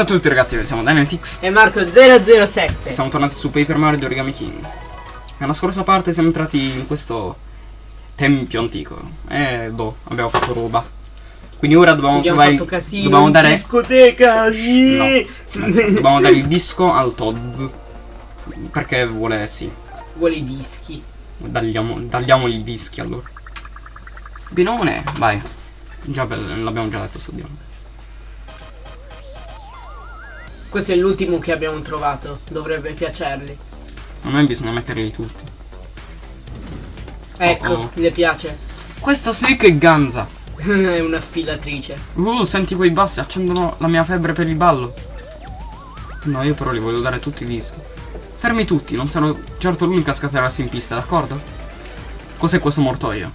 Ciao a tutti ragazzi, siamo Dynamix e Marco007 Siamo tornati su Paper Mario di Origami King. Nella scorsa parte siamo entrati in questo tempio antico. E do, abbiamo fatto roba. Quindi ora dobbiamo Abbiamo trovare fatto casino, Dobbiamo dare discoteca No, dobbiamo dare il disco al Todd. Perché vuole, sì. Vuole i dischi. Dagliamo, dagliamogli i dischi allora. Binone, vai. Già l'abbiamo già detto sto diavolo Questo è l'ultimo che abbiamo trovato Dovrebbe piacerli A me bisogna metterli tutti Ecco, Oh, oh. le piace Questa sì che ganza È una spillatrice Uh, senti quei bassi, accendono la mia febbre per il ballo. No, io però li voglio dare tutti i dischi. Fermi tutti, non sarò certo l'unica a scatenarsi in pista, d'accordo? Cos'è questo mortoio?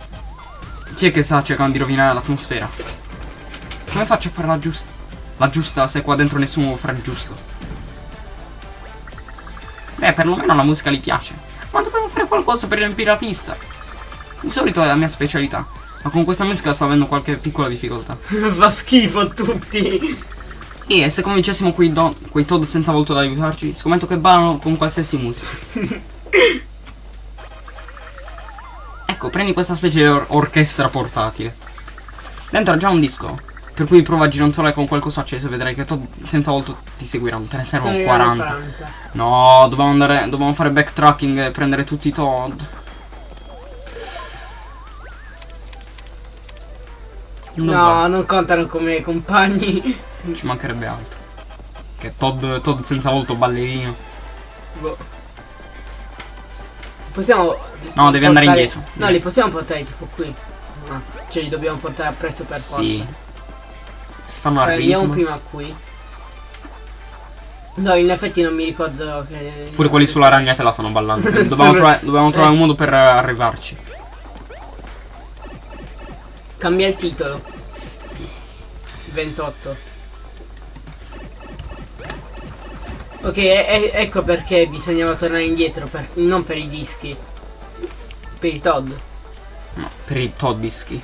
Chi è che sta cercando di rovinare l'atmosfera? Come faccio a fare la giusta? La giusta se qua dentro nessuno fa il giusto. Beh, perlomeno la musica gli piace. Ma dobbiamo fare qualcosa per riempire la pista. Di solito è la mia specialità. Ma con questa musica sto avendo qualche piccola difficoltà. Fa schifo a tutti E se convincessimo quei, do- quei Todd senza volto ad aiutarci, scommetto che ballano con qualsiasi musica. ecco, prendi questa specie di or- orchestra portatile. Dentro ha già un disco, per cui prova a gironzolare con qualcosa acceso vedrai che Todd senza volto ti seguiranno. Te ne servono Te ne 40. 40. No, dobbiamo andare, dobbiamo fare backtracking e prendere tutti i Todd. Non va. No, non contano come compagni Ci mancherebbe altro. Che Todd, Todd senza volto ballerino. Boh. Possiamo No, devi andare portare- indietro. No, li possiamo portare tipo qui Cioè li dobbiamo portare appresso per Sì. forza Si fanno a Eh, Andiamo risma. prima qui No, in effetti non mi ricordo che Pure quelli sulla ragnatela stanno ballando. Dobbiamo, trovare, dobbiamo trovare Eh. un modo per eh, arrivarci. Cambia il titolo 28 Ok, e- ecco perché bisognava tornare indietro per- Non per i dischi Per i Todd No, per i Toddischi.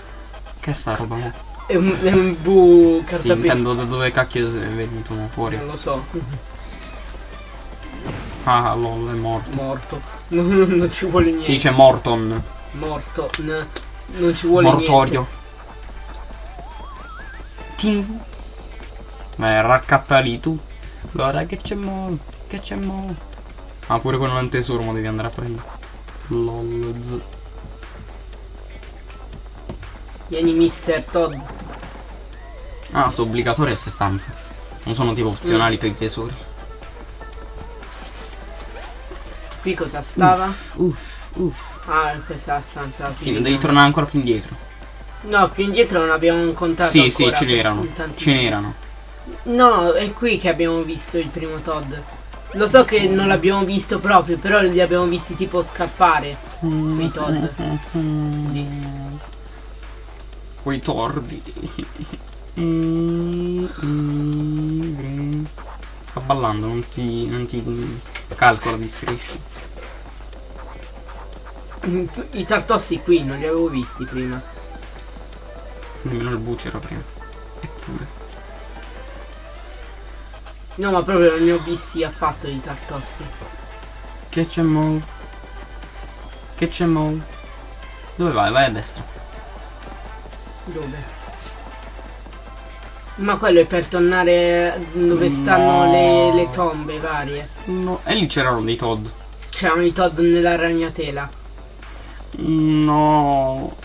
Che è sta roba? È un, è un bu Sì, cartapesta intendo da dove cacchio è venuto fuori. Non lo so Ah, lol, è morto. Morto non, non ci vuole niente Si dice Morton. Morto n- Non ci vuole Mortorio. Tin. Beh, raccatta lì tu. Guarda che c'è mo. Che c'è mo. Ah, pure quello nel tesoro devi andare a prendere. Lol. z. Vieni Mister Todd Ah, sono obbligatorie queste stanze. Non sono tipo opzionali per i tesori. Qui cosa stava? Uff, uff. Ah, questa è la stanza Sì, devi tornare ancora più indietro. No, più indietro non abbiamo incontrato Sì, sì, ce n'erano. Ce n'erano. No, è qui che abbiamo visto il primo Todd. Lo so che non l'abbiamo visto proprio, però li abbiamo visti tipo scappare. Quei Todd. Lì. Quei tordi. Sta ballando, non ti, non ti calcola di strisce. Mm, I tartossi qui non li avevo visti prima. Nemmeno il bucero prima. Eppure. No, ma proprio non ne ho visti affatto i tartossi. Che c'è mo? Che c'è mo? Dove vai? Vai a destra. Dove? Ma quello è per tornare dove No. stanno le, le tombe varie. No. E lì c'erano dei Todd. C'erano i Todd nella ragnatela. No.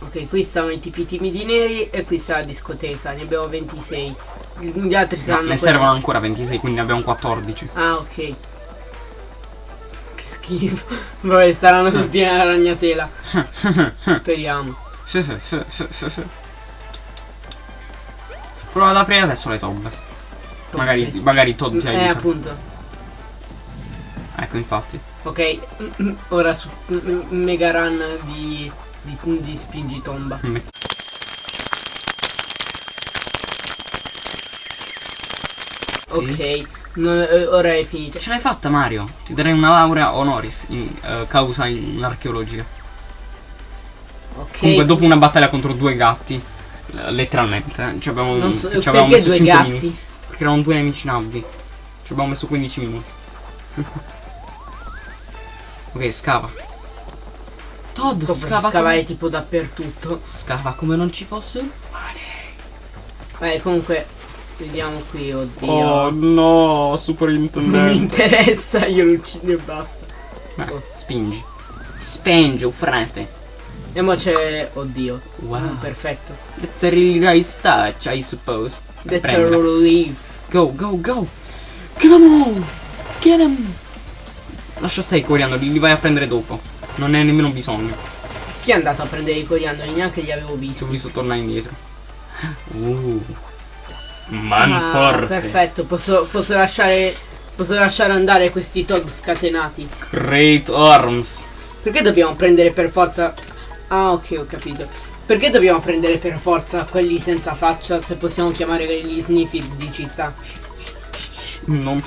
Ok, qui stavano i tipi timidi neri e qui sta la discoteca, ne abbiamo 26. Gli altri No, saranno ne quelli- servono ancora 26, quindi ne abbiamo 14. Ah, ok. Schifo. Vabbè, staranno tutti nella ragnatela. Speriamo. Prova ad aprire adesso le tombe. Magari, magari Todd ti Eh, aiuta. appunto. Ecco, infatti. Ok, mm, mm, ora su mm, mega run di, di, di spingitomba. Sì. Ok, non- eh, ora è finita. Ce l'hai fatta, Mario. Ti darei una laurea honoris in eh, causa in archeologica. Ok. Comunque, dopo una battaglia contro due gatti, Letteralmente. eh. Ci abbiamo, Non so, ci abbiamo messo due 5 gatti? minuti. Perché erano due nemici nabbi. Ci abbiamo messo 15 minuti. ok, scava. Todd, Posso scava scavare come... tipo dappertutto. Scava come non ci fosse. Vabbè, comunque, vediamo qui, oddio. Oh no, non superintendente. mi interessa, io lo uccido e basta. Eh, spingi. Spingi, frate. E mo c'è. Oddio. Wow. Mm, perfetto. That's a really nice touch, I suppose. That's a relief. Go, go, go. Get them all. Get them. Lascia stare i coriandoli, li vai a prendere dopo. Non ne hai nemmeno bisogno. Chi è andato a prendere i coriandoli? Neanche li avevo Se ho visti. visto tornare indietro. Uh. Ah, Manforte. perfetto, posso, posso lasciare. Posso lasciare andare questi Todd scatenati. Great arms. Perché dobbiamo prendere per forza. Ah, ok, ho capito. Perché dobbiamo prendere per forza quelli senza faccia se possiamo chiamare gli sniffi di città? Non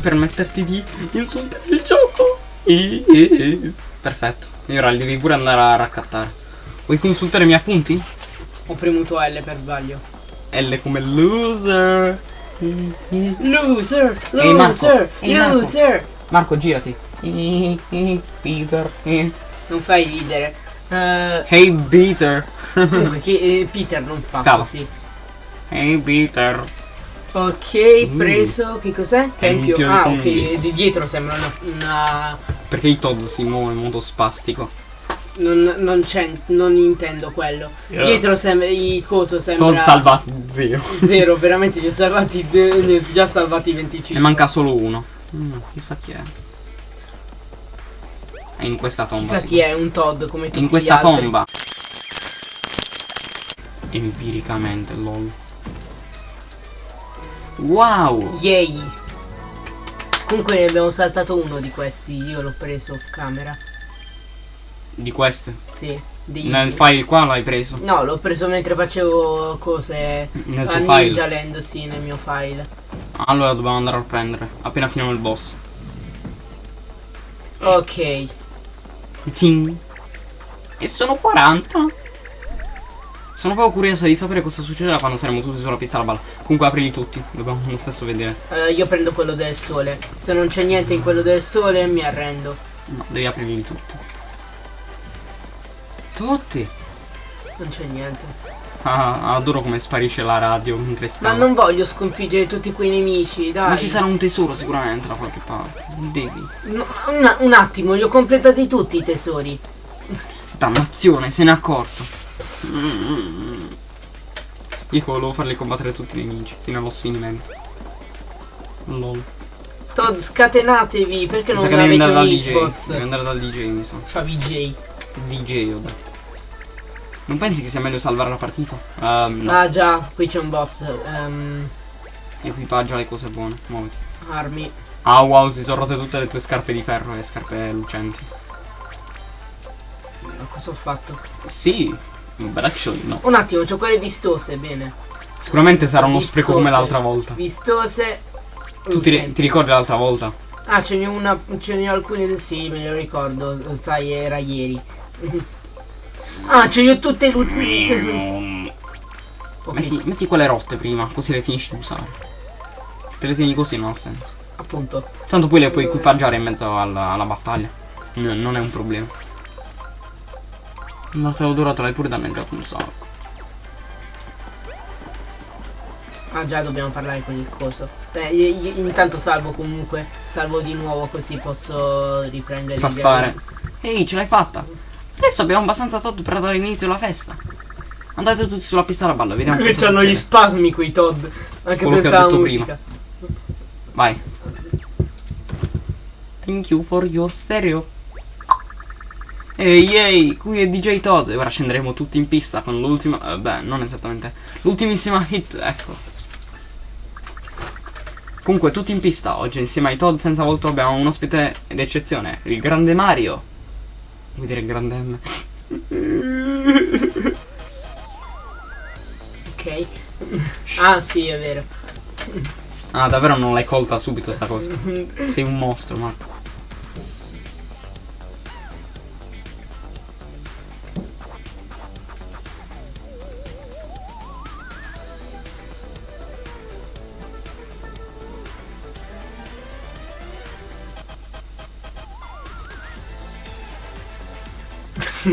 permetterti di insultare il gioco. Perfetto. E ora devi pure andare a raccattare. Vuoi consultare i miei appunti? Ho premuto L per sbaglio. L come loser. Loser! Ehi, Marco. Loser! Ehi, Marco. loser! Marco, girati. Peter. Non fai ridere. Eh, Hey Peter. comunque, chi- eh, Peter non fa Scava. così. Hey Peter. Ok, Mm. preso. Che cos'è? Tempio. Tempio Ah, di ok. Di dietro sembra una. una- Perché il Todd si muove in modo spastico. Non, non c'è. Non intendo quello. Yes. Dietro sembra. Il coso sembra. Todd salvati zero. Zero, veramente li ho salvati. ne ho già salvati 25. Ne manca solo uno. Mm, chissà chi è. È in questa tomba. Chissà sì. chi è un Todd come tutti In questa tomba. Empiricamente, lol. Wow! Yay. Comunque ne abbiamo saltato uno di questi. Io l'ho preso off camera. Di queste. Sì. Di... Nel file qua l'hai preso. No, l'ho preso mentre facevo cose Nel a. Ninja Land, sì, nel mio file. Allora dobbiamo andare a prendere. Appena finiamo il boss. Ok. Ting. E sono 40. Sono proprio curioso di sapere cosa succederà quando saremo tutti sulla pista alla balla. Comunque aprili tutti. Dobbiamo lo stesso vedere. Allora io prendo quello del sole. Se non c'è niente in quello del sole mi arrendo. No, devi aprirli tutti. Tutti. Non c'è niente. Ah, adoro come sparisce la radio mentre Ma scava. non voglio sconfiggere tutti quei nemici, dai. Ma ci sarà un tesoro sicuramente da qualche parte. Devi. No, un, un attimo, li ho completati tutti i tesori. Dannazione, se n'è accorto. Mm. Io volevo farli combattere tutti i nemici fino allo sfinimento. Lol. Todd, scatenatevi, perché non avete un hitbox? Devi andare dal DJ, mi sa. Fa VJ. DJ, vabbè. Non pensi che sia meglio salvare la partita? Ehm, no. Ah già, qui c'è un boss. ehm, Equipaggia le cose buone. Muoviti. armi. Ah wow, si sono rotte tutte le tue scarpe di ferro e scarpe lucenti. Ma Cosa ho fatto? Sì, actually no. Un attimo, c'ho quelle vistose, bene. Sicuramente sarà uno Vistose. spreco come l'altra volta. Vistose. Tu ti, ti ricordi l'altra volta? Ah, ce n'è una. Ce n'è alcune. Sì, me lo ricordo. Sai, era ieri. Ah, ce ne ho tutte lucenti. Ok, Metti, metti quelle rotte prima, così le finisci di usare. Te le tieni così non ha senso. appunto. Tanto poi le puoi equipaggiare in mezzo alla, alla battaglia. No, non è un problema. Ma te l'ho durato, l'hai pure danneggiato un sacco. Ah, già, dobbiamo parlare con il coso. Beh, io- io intanto salvo comunque. Salvo di nuovo, così posso riprendere. Sassare. Ehi, ce l'hai fatta. Adesso abbiamo abbastanza Todd per dare inizio alla festa. Andate tutti sulla pista da ballo, vediamo Qui c'hanno gli spasmi quei Todd. Anche Quello senza la musica. Vai. Thank you for your stereo. Ehi, ehi, qui è DJ Todd e ora scenderemo tutti in pista con l'ultima... eh, beh, non esattamente. L'ultimissima hit, ecco. Comunque, tutti in pista. Oggi insieme ai Todd senza volto abbiamo un ospite d'eccezione, il grande Mario. Vuoi dire grande M? Ok. ah, sì, è vero. Ah, davvero non l'hai colta subito sta cosa. Sei un mostro, Marco.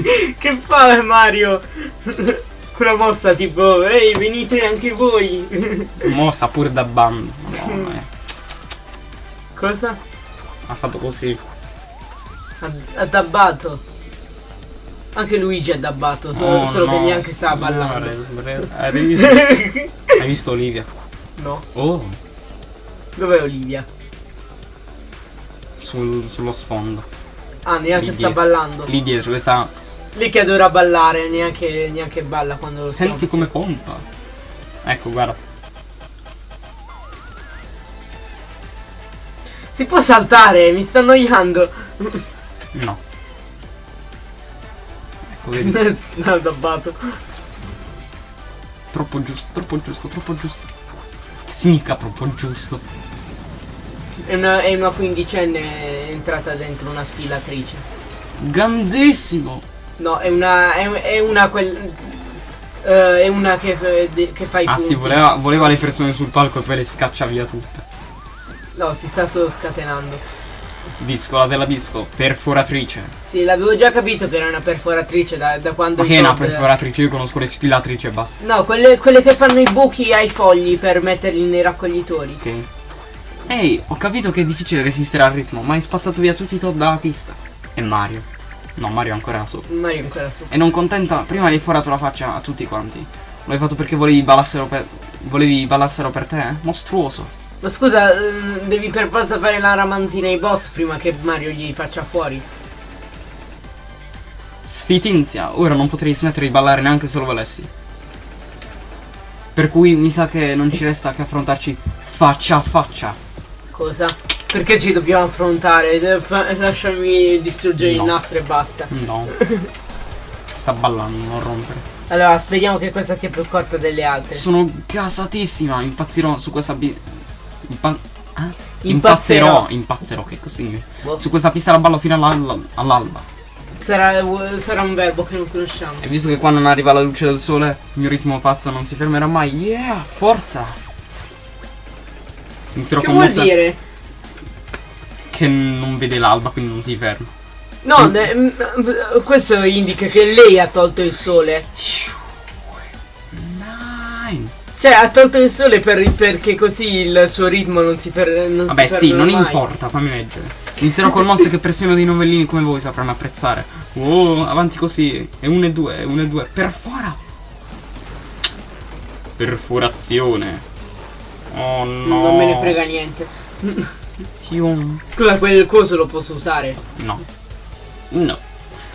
che fa Mario? Quella mossa tipo, ehi venite anche voi. Mossa pure da bando. Madonna, eh. Cosa? Ha fatto così. Ha, ha dabbato. Anche Luigi ha dabbato, solo, Oh, solo che no, neanche stava ballando. Hai visto? Hai visto Olivia? no. Oh, Dov'è Olivia? sul- sullo sfondo. Ah, neanche Lì sta dietro. ballando. Lì dietro, questa. Lì che adora ballare, neanche, neanche balla quando lo Senti come pompa. Ecco, guarda. Si può saltare, mi sto annoiando. No. Ecco, vedi. no, dabbato. troppo giusto, troppo giusto, troppo giusto. Significa troppo giusto? È una, è una quindicenne entrata dentro una spillatrice. Ganzissimo! No, è una. È, è una quel. eh, è una che, che fa i Ah punti. sì, voleva, voleva le persone sul palco e poi le scaccia via tutte. No, si sta solo scatenando. Disco, la della disco, perforatrice. Sì, l'avevo già capito che era una perforatrice da, da quando. Ma che è una perforatrice? Io conosco le spillatrici e basta. No, quelle, quelle che fanno i buchi ai fogli per metterli nei raccoglitori. Ok. Ehi, ho capito che è difficile resistere al ritmo, ma hai spazzato via tutti i Todd dalla pista. E Mario. No, Mario è ancora sopra. Mario ancora su. E non contenta, prima hai forato la faccia a tutti quanti. Lo hai fatto perché volevi ballassero per. Volevi ballassero per te? eh? Mostruoso. Ma scusa, eh, devi per forza fare la ramanzina ai boss prima che Mario gli faccia fuori. Sfitinzia, ora non potrei smettere di ballare neanche se lo volessi. Per cui mi sa che non ci resta che affrontarci faccia a faccia. Cosa? Perché ci dobbiamo affrontare? Eh, lasciami distruggere il No. nastro e basta. No. Sta ballando, non rompere. Allora, speriamo che questa sia più corta delle altre. Sono gasatissima, impazzirò su questa bi- impa- ah? Impazzerò. Impazzerò, impazzerò, che così. Boh. Su questa pista la ballo fino all'al- all'alba. Sarà, sarà un verbo che non conosciamo. E visto che qua non arriva la luce del sole, il mio ritmo pazzo non si fermerà mai. Yeah, forza! Inizierò Che con vuol mossa dire? Che non vede l'alba, quindi non si ferma. No, ne- m- m- questo indica che lei ha tolto il sole. Nine. Cioè, ha tolto il sole per- perché così il suo ritmo non si, fer- non Vabbè, si sì, non mai. importa, fammi leggere. Inizierò con mosse che persino dei novellini come voi sapranno apprezzare. Oh, avanti così. E uno e due, e uno e due. Perfora! Perforazione. Oh no. Non me ne frega niente. Sion. Scusa, quel coso lo posso usare? No. No.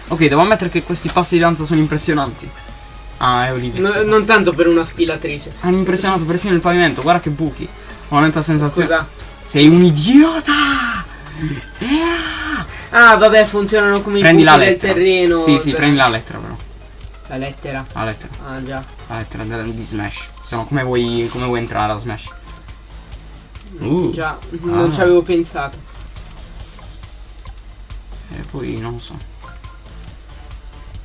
Ok, devo ammettere che questi passi di danza sono impressionanti. Ah, è Olivia. No- non tanto per una spillatrice. Hanno impressionato persino il pavimento, guarda che buchi. Ho una netta sensazione. Scusa. Sei un idiota! Yeah! Ah, vabbè, funzionano come Prendi i la buchi del lettera. terreno. Sì, sì, Beh, prendi la lettera però. La lettera. La lettera. Ah, già. La lettera di Smash. Sono come vuoi, come vuoi entrare a Smash. Uh. Già, non Ah. ci avevo pensato. E poi non lo so.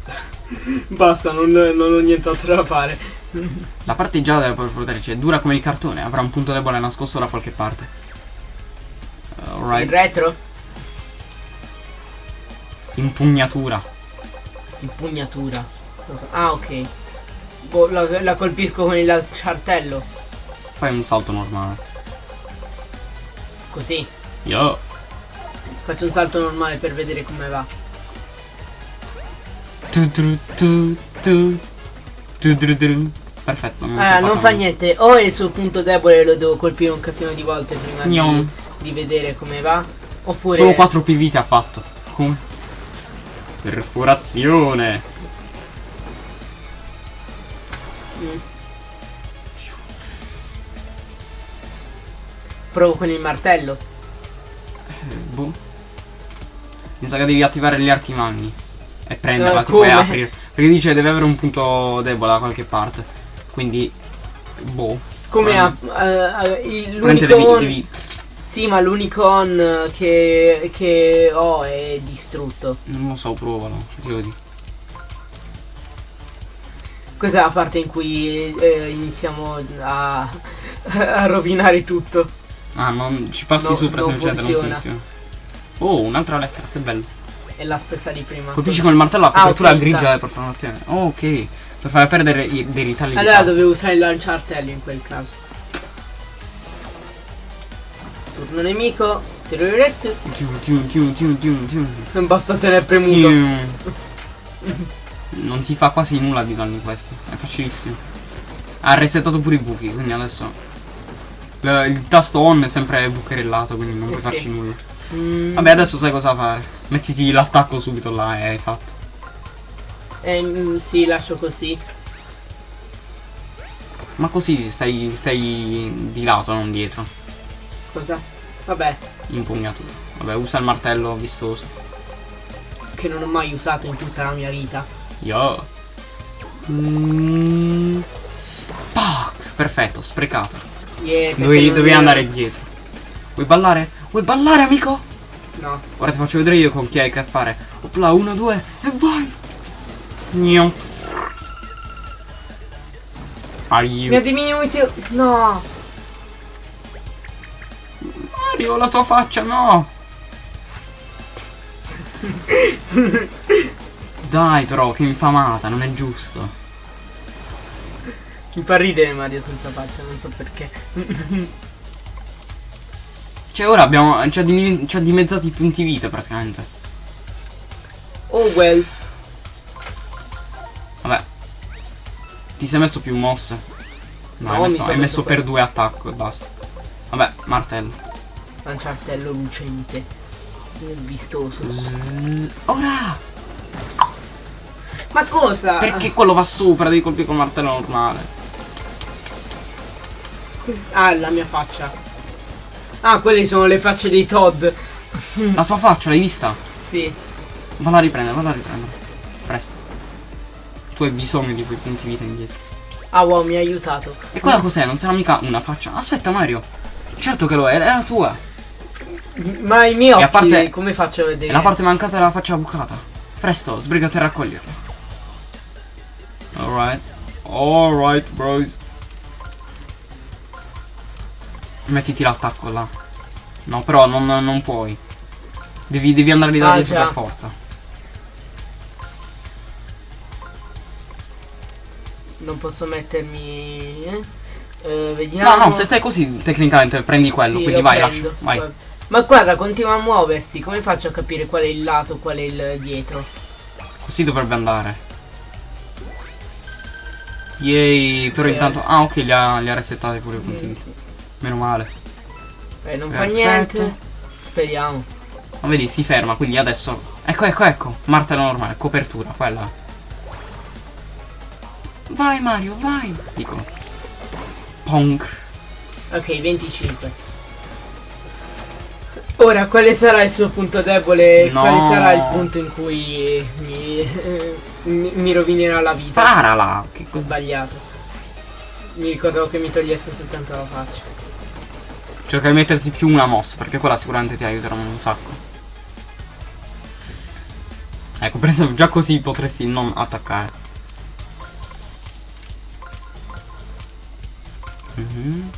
Basta, non, non ho nient'altro da fare. La parte gialla della perforatrice è dura come il cartone, avrà un punto debole nascosto da qualche parte. Il Alright. retro? Impugnatura. Impugnatura. Ah, ok. Boh, la, la colpisco con il ciartello. Fai un salto normale. Così. Yo. Faccio un salto normale per vedere come va. Tu, tu, tu, tu. Tu, tu, tu. Perfetto. Non, Ah, non fa niente. O è il suo punto debole lo devo colpire un casino di volte prima di, di vedere come va. Oppure. Solo 4 PV ha fatto. Come? Perforazione. Mm. Provo con il martello. Eh, boh. Mi sa che devi attivare gli arti magni. E prenderla, Eh, come? aprire. Perché dice che deve avere un punto debole da qualche parte. Quindi. Boh. Come ha. Il- Veramente l'unico. devi. Sì, ma l'unico on che, che ho è distrutto. Non lo so, provalo. Che ti devo dire? Questa è la parte in cui eh, iniziamo a, a rovinare tutto. Ah, non ci passi No, sopra non se non c'è, non funziona. funziona. Oh, un'altra lettera, che bello. è la stessa di prima. Colpisci con il martello la Ah, copertura ok, grigia tac. della profanazione. Oh, ok. Per far perdere i, dei ritagli Allora dovevo usare il lanciartello in quel caso. Turno nemico. Non basta tenere premuto. Non ti fa quasi nulla di danni questo. È facilissimo. Ha resettato pure i buchi, quindi adesso. L- Il tasto on è sempre bucherellato, quindi non Eh puoi sì. farci nulla. Mm, Vabbè, adesso sai cosa fare. Mettiti l'attacco subito là e hai fatto. ehm, sì, lascio così. Ma così stai, stai di lato, non dietro. Cosa? Vabbè, Impugnatura. Vabbè, usa il martello vistoso. che non ho mai usato in tutta la mia vita. Yo. Mm. Pac! Perfetto, sprecato. Yeah, Dovevi, dovevi andare dietro. Vuoi ballare? Vuoi ballare, amico? No. Ora ti faccio vedere io con chi hai che fare. Opla, uno, due, e vai! Gnam. Are Mi ha diminuito. No. Mario, la tua faccia, no! Dai, però, che infamata, non è giusto. Mi fa ridere Mario senza faccia, non so perché. Cioè, ora abbiamo. Ci ha, dim- dimezzato i punti vita praticamente. Oh well. Vabbè. Ti sei messo più mosse? No, No, hai messo, hai messo per questo. due attacco e basta. Vabbè, martello. Lanciartello lucente. Sì, Vistoso. Ora! Ma cosa? Perché quello va sopra, devi colpire col martello normale. Ah, la mia faccia. Ah, quelle sono le facce dei Todd. La tua faccia, l'hai vista? Sì. Valla a riprendere, valla a riprendere. Presto. Tu hai bisogno di quei punti vita indietro. Ah, wow, mi ha aiutato. E quella cos'è? Non sarà mica una faccia? Aspetta Mario. Certo che lo è, è la tua. Ma i miei occhi, a parte- come faccio a È vedere? la parte mancata della faccia bucata. Presto, sbrigati a raccoglierla. Alright. Alright, bros. Mettiti l'attacco là. No, però non, non puoi. Devi, devi andare lì da Ah, dietro già. per forza. Non posso mettermi... Eh? Eh, vediamo. No, no, se stai così, tecnicamente prendi quello. Sì, quindi vai, prendo. lascia. Vai. Ma guarda, continua a muoversi. Come faccio a capire qual è il lato, qual è il dietro? Così dovrebbe andare. Yay, però Ok. intanto... Ah, ok, li ha, li ha resettate pure i punti vita. Meno male. Eh, non fa Perfetto. niente. Speriamo. Ma vedi, si ferma, quindi adesso... Ecco, ecco, ecco. Martello normale, copertura, quella. Vai Mario, vai. Dico. Pong. Ok, 25. Ora, quale sarà il suo punto debole? No. Quale sarà il punto in cui mi, mi, mi rovinerà la vita? Parala. Che Ho cos'è? sbagliato. Mi ricordavo che mi togliesse soltanto la faccia. Cerca di metterti più una mossa, perché quella sicuramente ti aiuterà un sacco. Ecco, per esempio, già così potresti non attaccare. Mhm.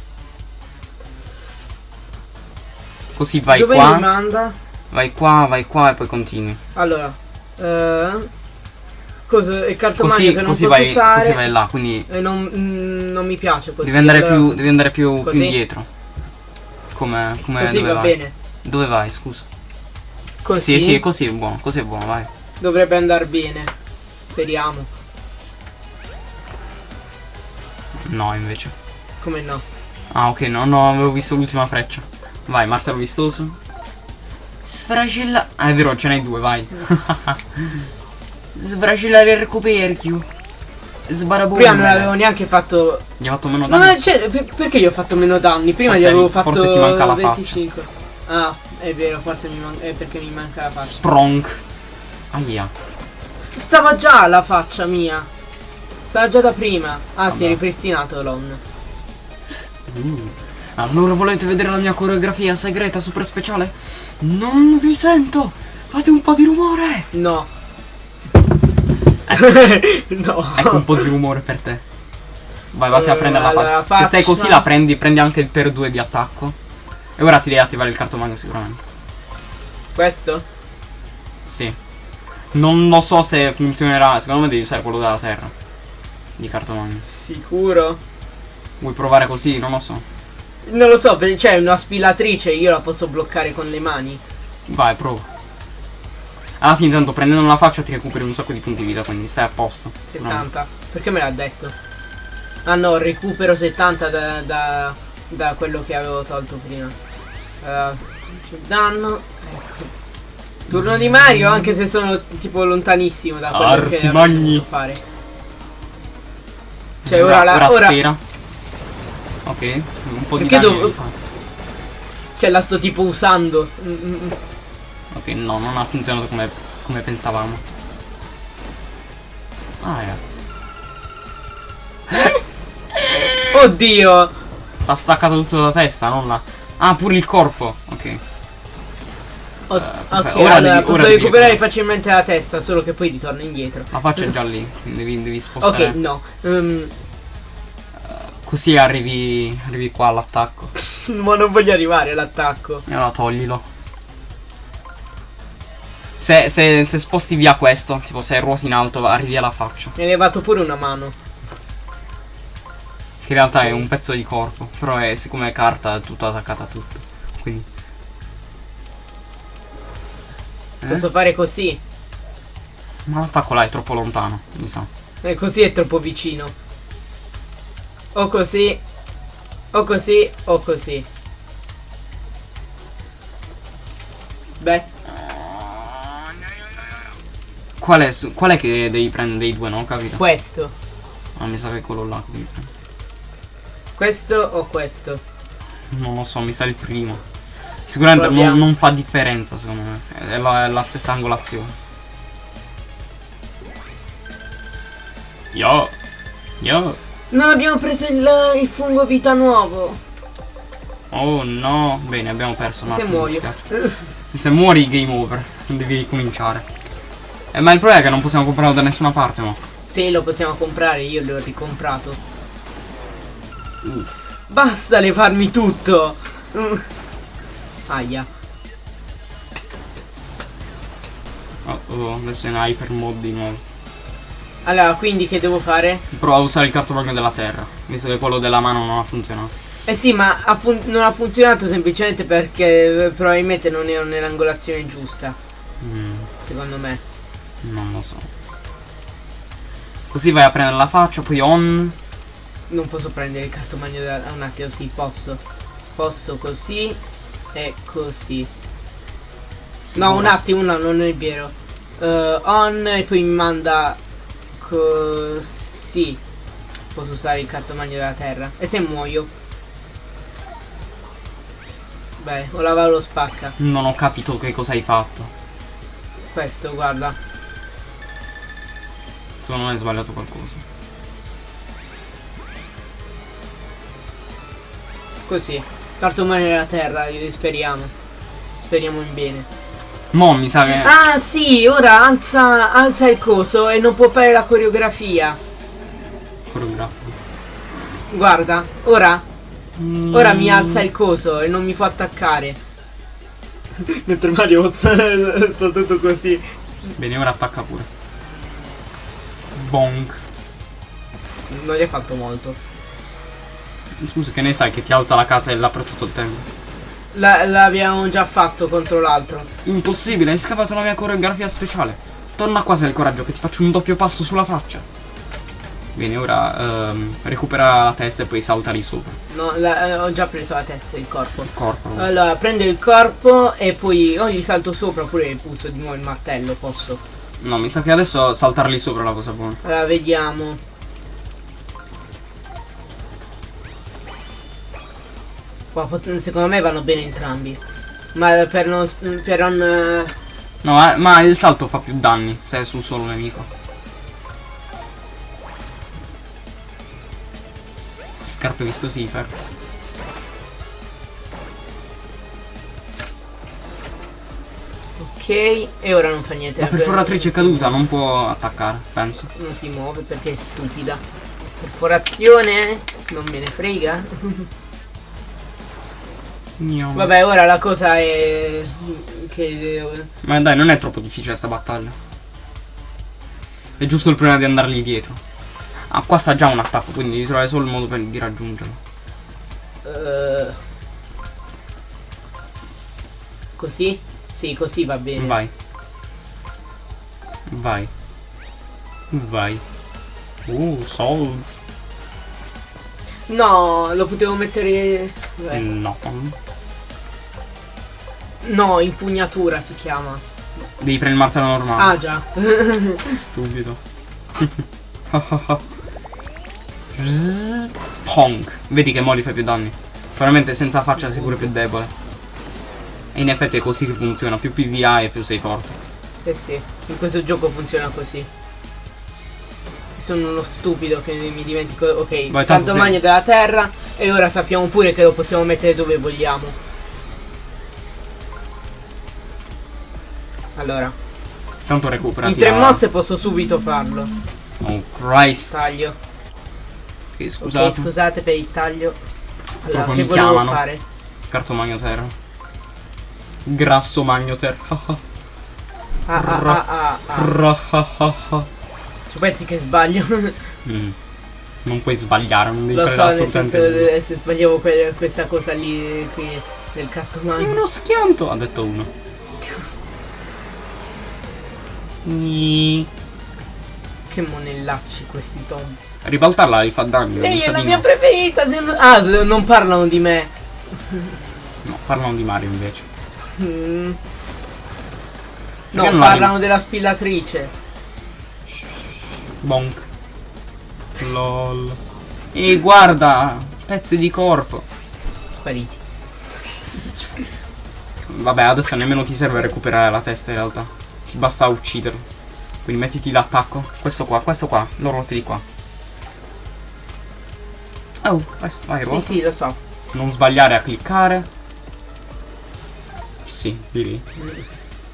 Così vai Dove qua, manda? vai qua, vai qua e poi continui. Allora, eh, cosa, il cartomagno Così, che non così vai, usare così vai là, quindi e non, mm, non mi piace così. devi andare, allora- più, devi andare più, più indietro. Come, come Così dove va vai? bene. Dove vai, scusa? Così Sì, sì, così è buono, così è buono, vai. dovrebbe andare bene. Speriamo. No, invece. Come no? Ah, ok, no, no, avevo visto l'ultima freccia. Vai, martello vistoso. Sfragella. Ah, è vero, ce n'hai due, vai. Sfragellare il coperchio. Sbarabone. Prima non avevo neanche fatto. Gli ha fatto meno No, danni. no, cioè, per- perché gli ho fatto meno danni? Prima Forse gli avevo fatto forse ti manca la faccia. 25. Ah, è vero, forse mi manca. È perché mi manca la faccia. Spronk. Aia. Stava già la faccia mia. Stava già da prima. Ah, si è Vabbè. ripristinato l'on. Uh. Allora volete vedere la mia coreografia segreta super speciale? Non vi sento! Fate un po' di rumore! No. No. Ecco un po' di rumore per te. Vai, vatti a Eh, prendere la faccia. Se stai così la prendi, prendi anche il per 2 di attacco. E ora ti devi attivare il cartomagno sicuramente. Questo? Sì. Non lo so se funzionerà. Secondo me devi usare quello della terra. Di cartomagno. Sicuro? Vuoi provare così? Non lo so. Non lo so, c'è una spilatrice, io la posso bloccare con le mani. Vai, prova. Alla fine, tanto prendendo la faccia ti recuperi un sacco di punti vita, quindi stai a posto. secondo me. 70. Perché me l'ha detto? Ah no, recupero 70 da, da, da quello che avevo tolto prima. Uh, danno. Ecco. Turno di Mario, anche se sono tipo lontanissimo da quello che Artimagni. dovuto fare. Cioè ora, la, ora ora. Ok, un po' di Perché danni li fa. cioè la sto tipo usando. Mm, mm, mm. Ok, no, non ha funzionato come, come pensavamo. Ah, eh. Oddio! L'ha staccato tutto da testa, non la... Ah, pure il corpo. Ok. O- perfetto. ok, Ora allora devi- posso ora devi recuperare recuperare. facilmente la testa, solo che poi ritorno indietro. La faccia è già lì, quindi devi, devi spostare. Ok, no. ehm, Così arrivi, arrivi qua all'attacco. ma non voglio arrivare all'attacco. E allora toglilo. Se, se, se sposti via questo, tipo se ruoti in alto, arrivi alla faccia. Mi hai levato pure una mano. Che in realtà è un pezzo di corpo. Però è, siccome è carta è tutto attaccato a tutto. Quindi. Eh? Posso fare così. Ma l'attacco là è troppo lontano, mi sa. E così è troppo vicino. O così. O così. O così. Beh, Qual è, su- qual è che devi prendere dei due, no? Capito? questo. Ah, mi sa che è quello là che devi prendere. Questo o questo. Non lo so, mi sa il primo. Sicuramente non, non fa differenza, secondo me. È la, è la stessa angolazione. Yo! Yo! Non abbiamo preso il, il fungo vita nuovo. Oh no! Bene, abbiamo perso Se muoio. Se muori, game over. Devi ricominciare. Eh, ma il problema è che non possiamo comprarlo da nessuna parte, no? Se lo possiamo comprare, io l'ho ricomprato. Uff. Basta levarmi tutto. Aia. Oh, oh, adesso è in hyper mode di nuovo. Allora, quindi che devo fare? Prova a usare il cartologno della terra, visto che quello della mano non ha funzionato. Eh sì, ma ha non ha funzionato semplicemente perché eh, probabilmente non ero nell'angolazione giusta, Mm, secondo me. Non lo so. Così vai a prendere la faccia, poi on. Non posso prendere il cartomagno da un attimo, sì, posso. Posso così e così. Sicuro. No, un attimo, no, non è vero. Eh, on e poi mi manda così. Posso usare il cartomagno della terra. E se muoio? Beh, o lava lo spacca. Non ho capito che cosa hai fatto. Questo, guarda. Secondo me hai sbagliato qualcosa. Così. Cartomagno della terra, eh, speriamo. Speriamo in bene. Mo mi sa che. Ah sì, ora alza, alza il coso e non può fare la coreografia. Coreografo. Guarda, ora, ora mi Mm. alza il coso e non mi fa attaccare. Mentre Mario sta, sta tutto così. Bene, ora attacca pure. Bonk. Non gli hai fatto molto. Scusa, che ne sai che ti alza la casa e là per tutto il tempo? La- l'abbiamo già fatto contro l'altro. Impossibile, hai scavato la mia coreografia speciale. Torna qua se hai il coraggio che ti faccio un doppio passo sulla faccia. Bene, ora ehm, recupera la testa e poi salta lì sopra. No, la- eh, ho già preso la testa e il corpo. Il corpo. Allora, prendo il corpo e poi o gli salto sopra oppure uso di nuovo il martello, posso. No, mi sa che adesso saltar lì sopra è la cosa buona. Allora, vediamo. Pot- secondo me vanno bene entrambi. Ma per non... per non... eh, No, ma, ma il salto fa più danni se è su un solo nemico. Scarpe vistosifere. Ok, e ora non fa niente. La perforatrice è caduta, non può attaccare, penso. Non si muove perché è stupida. Perforazione? Non me ne frega. Mio. Vabbè, ora la cosa è... che... Ma dai, non è troppo difficile sta battaglia. È giusto il problema di andargli dietro. Ah, qua sta già un attacco, quindi devi trovare solo il modo per, di raggiungerlo. Eh, così? Sì, così va bene. Vai. Vai. Vai. Uh, souls. No, lo potevo mettere... Beh, No. No, impugnatura si chiama. Devi prendere il martello normale. Ah già. Stupido. Ponk. Vedi che mo li fai più danni. Probabilmente senza faccia sei pure più debole. E in effetti è così che funziona. Più PVA e più sei forte. eh sì, in questo gioco funziona così. Sono uno stupido che mi dimentico. Ok, Vai, tanto tanto magno della terra. E ora sappiamo pure che lo possiamo mettere dove vogliamo. Allora, Tanto recupera. in tre mosse posso subito farlo. Oh Christ. Taglio. Ok, Ok, scusate. scusate per il taglio. Allora, che mi chiamano. fare? Carto magno terra. Grasso magno terra. Ah ah ah ah ah. Ci pensi che sbaglio? Mm. Non puoi sbagliare, non devi Lo fare so, nel assolutamente senso nulla. eh, se sbagliavo que- questa cosa lì qui nel Sei cartomagno. uno schianto, ha detto uno. Che monellacci questi Tom. Ribaltarla gli fa danno. Lei è la mia preferita. se non- Ah, non parlano di me. No, parlano di Mario invece. Mm. No, non la parlano della spillatrice. Bonk. LOL. E guarda, pezzi di corpo. Spariti. Vabbè, adesso nemmeno ti serve recuperare la testa in realtà. Ti basta ucciderlo. Quindi mettiti l'attacco. Questo qua, questo qua. Lo ruoti di qua. Oh, questo, vai, Sì, ruota. sì, lo so. Non sbagliare a cliccare. Sì, di lì.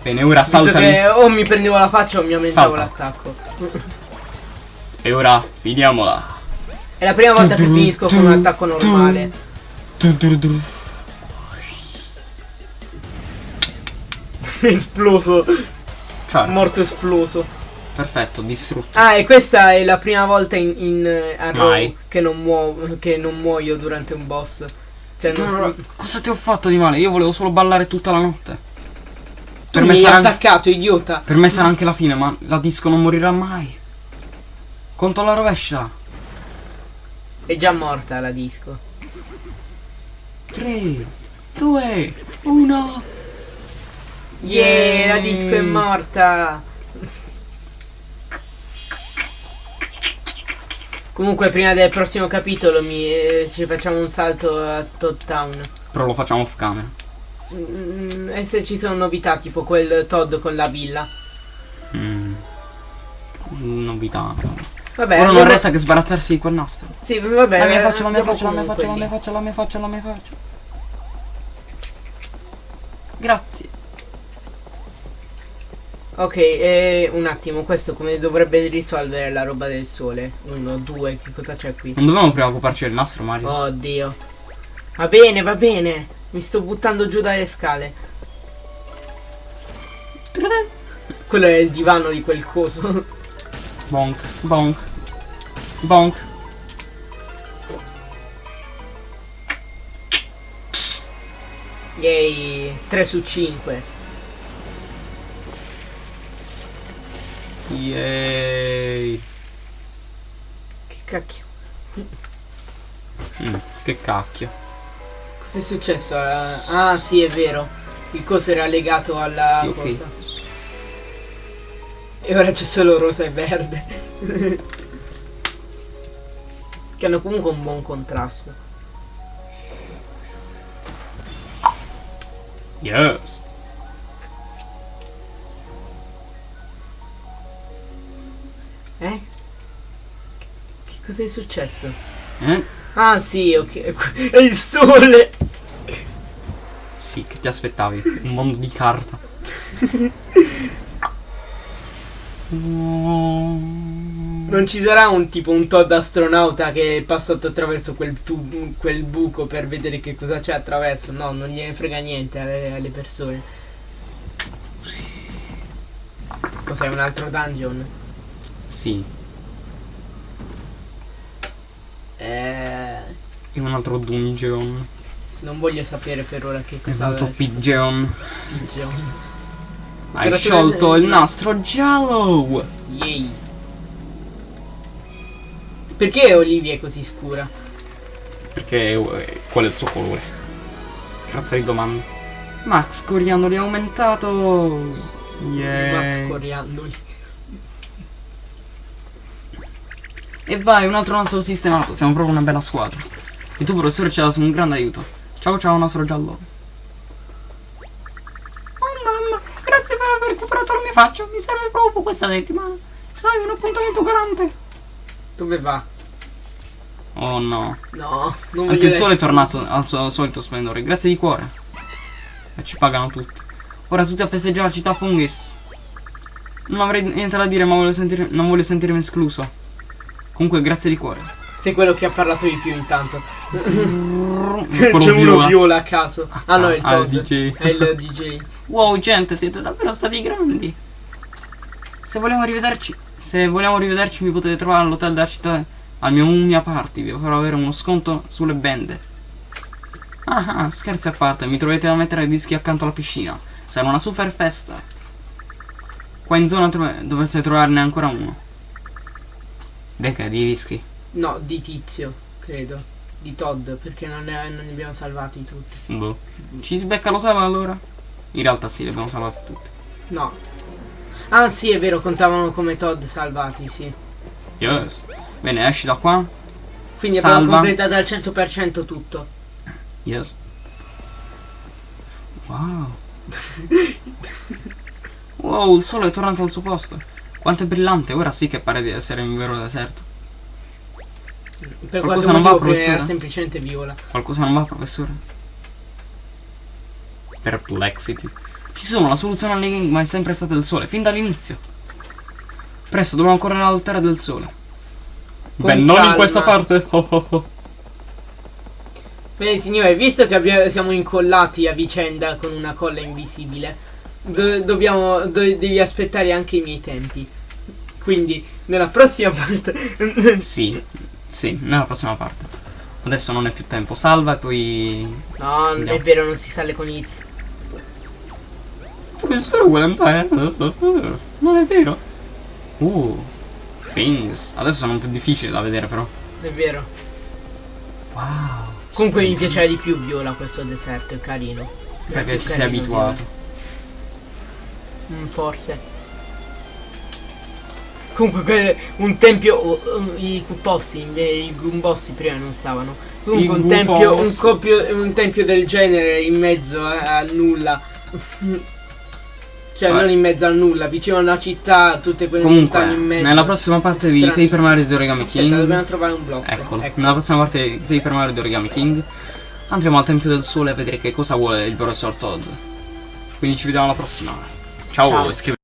Bene, ora saltami. che o mi prendevo la faccia o mi aumentavo Salta. l'attacco. E ora finiamola. È la prima volta che finisco con un attacco normale. esploso. Cioè, Morto esploso. perfetto, distrutto. Ah, e questa è la prima volta in, in eh, Arrow che non, che non muoio durante un boss. Cioè, non s- cosa ti ho fatto di male? Io volevo solo ballare tutta la notte. tu Per me, sarà, attaccato, idiota. per me sarà anche la fine, ma la disco non morirà mai. Conto alla rovescia. È già morta la disco. 3, 2, 1. Yeah, la disco è morta. Comunque, prima del prossimo capitolo mi, eh, ci facciamo un salto a Todd Town. Però lo facciamo off camera. Mm, e se ci sono novità, tipo quel Todd con la villa. Mm. Novità. Vabbè, Ora non resta che sbarazzarsi di quel nastro. Sì, vabbè. La mia faccia, la mia faccia, la mia faccia, la mia faccia, la mia faccia, la mia faccia. Grazie. Ok, e un attimo, questo come dovrebbe risolvere la roba del sole? Uno, due, che cosa c'è qui? Non dovevamo prima occuparci del nastro, Mario? Oddio. Va bene, va bene. Mi sto buttando giù dalle scale. Quello è il divano di quel coso. Bonk, bonk, bonk. Yay, 3 su 5. Yay. Che cacchio. Mm, che cacchio. Cos'è successo? alla- Ah, sì, è vero. Il coso era legato alla Sì, ok. cosa. E ora c'è solo rosa e verde. che hanno comunque un buon contrasto. Yes. Eh? Che, che cos'è successo? Eh? Ah, sì, ok. È il sole! Sì, che ti aspettavi? Un mondo di carta. Non ci sarà un tipo un Todd astronauta che è passato attraverso quel, tu- quel buco per vedere che cosa c'è attraverso. No, non gliene frega niente alle, alle persone. Cos'è un altro dungeon? Sì. Eh, E un altro dungeon. non voglio sapere per ora che E un cosa altro pigeon. pigeon. Hai Però sciolto il nastro giallo! Yay. Perché Olivia è così scura? Perché eh, qual è il suo colore? Grazie di domanda. Max Coriandoli è aumentato! Yeah. Mazz coriandoli. E vai, un altro nastro sistemato. Siamo proprio una bella squadra. E tu, professore, ci hai dato un grande aiuto. Ciao, ciao, nastro giallo. Oh mamma, grazie per aver recuperato la mia faccia. Mi serve proprio questa settimana. Sai, un appuntamento galante. Dove va? Oh no. No, non Anche il sole è tornato al suo solito splendore. Grazie di cuore. E ci pagano tutti. Ora tutti a festeggiare la città Fungis. Non avrei niente da dire, ma voglio sentire, non voglio sentirmi escluso. Comunque, grazie di cuore. Sei quello che ha parlato di più intanto. C'è uno viola. a caso. Ah no, è il Ah, Todd. DJ. È il DJ. Wow, gente, siete davvero stati grandi. Se vogliamo rivederci, se vogliamo rivederci, mi potete trovare all'hotel della città al mio Mummia Party. Vi farò avere uno sconto sulle bende. Ah, ah, scherzi a parte, mi troverete a mettere i dischi accanto alla piscina. Sarà una super festa. Qua in zona tro- dovreste trovarne ancora uno. Deca di dischi. No, di tizio, credo. Di Todd, perché non ne, non ne abbiamo salvati tutti. Boh. Ci si becca lo sala allora? In realtà sì, li abbiamo salvati tutti. No. Ah sì, è vero, contavano come Todd salvati, sì. Yes. Bene, esci da qua. Quindi abbiamo Salva. completato al 100% tutto. Yes. Wow. wow, il sole è tornato al suo posto. Quanto è brillante, ora sì che pare di essere in un vero deserto. Per Qualcosa non va, prima era professore? semplicemente viola. Qualcosa non va, professore? Perplexity. Ci sono, la soluzione all'enigma è sempre stata il sole, fin dall'inizio. Presto, dobbiamo correre alla terra del sole. Con Beh, non in calma. questa parte. Oh, oh, oh. Bene signore, visto che abbia- siamo incollati a vicenda con una colla invisibile, do- dobbiamo, do- devi aspettare anche i miei tempi. Quindi, nella prossima parte... Sì, sì, nella prossima parte. Adesso non è più tempo, salva e poi... no, non è Andiamo. vero, non si sale con Iz. Professore vuole andare? Non è vero? Uh, things. Adesso sono un po' difficili da vedere però. È vero. Wow. Comunque mi piaceva di più Viola questo deserto, è carino. Era Perché ci sei abituato. Viola. Mm, forse. Comunque que- un tempio, oh, oh, i cuppossi, inve- i gumbossi prima non stavano. Comunque un tempio, un, copio- un tempio del genere in mezzo a, a nulla. cioè Vabbè. non in mezzo al nulla, vicino a una città, tutte quelle montagne in Comunque, mezzo. nella prossima parte di. Paper Mario di Origami Aspetta, King. dobbiamo trovare un blocco. Eccolo. Ecco. Nella prossima parte di Paper Mario di Origami King andremo al Tempio del Sole a vedere che cosa vuole il professor Todd. Quindi ci vediamo alla prossima. Ciao, Ciao. e scrivete.